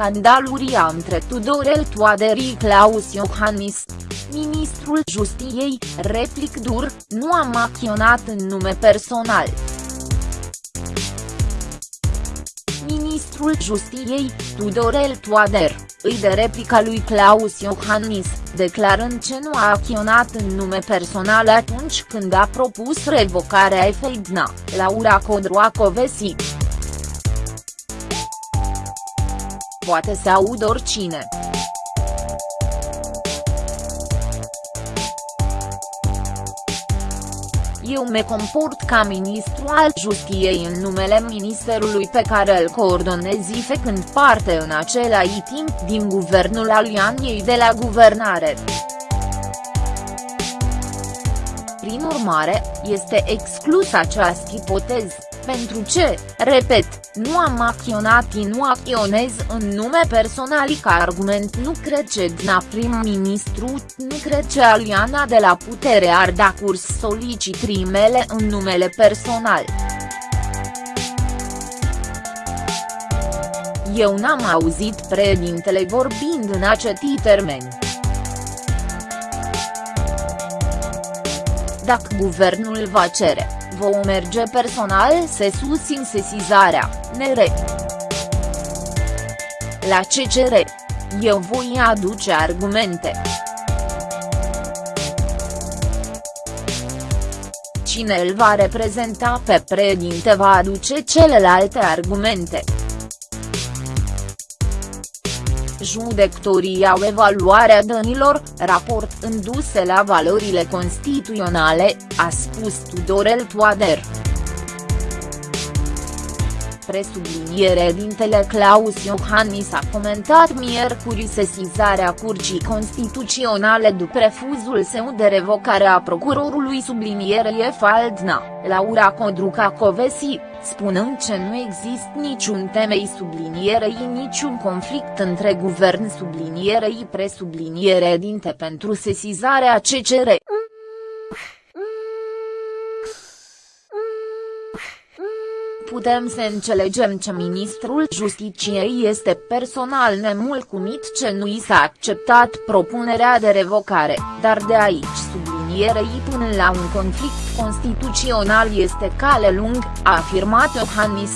scandaluria între Tudorel Toader Claus Iohannis. Ministrul Justiției, replic dur, nu am acționat în nume personal. Ministrul Justiției, Tudorel Toader, îi de replica lui Claus Iohannis, declarând ce nu a acționat în nume personal atunci când a propus revocarea Efeidna, Laura Codroacovesi. Poate să aud oricine. eu me comport ca ministru al justiției în numele ministerului pe care îl coordonez făcând parte în același timp din guvernul alianiei de la guvernare. Prin urmare, este exclus această ipoteză, pentru ce, repet, nu am acționat și nu acționez în nume personal ca argument nu cred ce dna prim-ministru, nu cred ce Aliana de la putere ar da curs solicitrii mele în numele personal. Eu n-am auzit președintele vorbind în aceti termeni. Dacă guvernul va cere, vom merge personal să susțin sesizarea, nere. La CCR. Eu voi aduce argumente. Cine îl va reprezenta pe președinte va aduce celelalte argumente. Judectorii au evaluarea dănilor, raport înduse la valorile constituționale, a spus Tudorel Toader presubliniere dintele Claus Iohannis a comentat miercuri sesizarea Curții Constituționale după refuzul său de revocare a procurorului sublinierie Faldna, Laura Codruca Covesi, spunând că nu există niciun temei sublinierei niciun conflict între guvern sublinierei presubliniere dinte pentru sesizarea CCR. Putem să înțelegem ce ministrul Justiciei este personal nemulcumit ce nu i s-a acceptat propunerea de revocare, dar de aici sublinierei până la un conflict constituțional este cale lung, a afirmat Iohannis.